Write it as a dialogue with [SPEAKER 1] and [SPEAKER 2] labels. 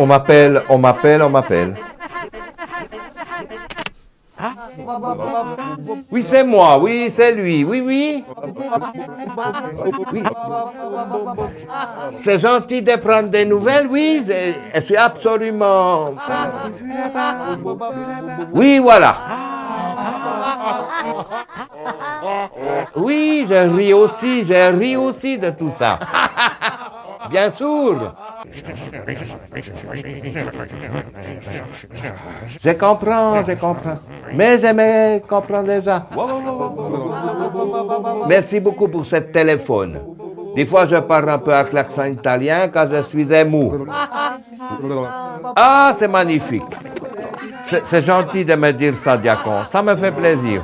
[SPEAKER 1] On m'appelle, on m'appelle, on m'appelle. Oui, c'est moi, oui, c'est lui, oui, oui. Oui. C'est gentil de prendre des nouvelles, oui, je suis absolument... Oui, voilà. Oui, je ris aussi, je ris aussi de tout ça. Bien sûr. Je comprends, je comprends. Mais j'aimais comprendre déjà. Merci beaucoup pour ce téléphone. Des fois, je parle un peu avec l'accent italien quand je suis ému. Ah, c'est magnifique. C'est c'est gentil de me dire ça, Diacon. Ça me fait plaisir.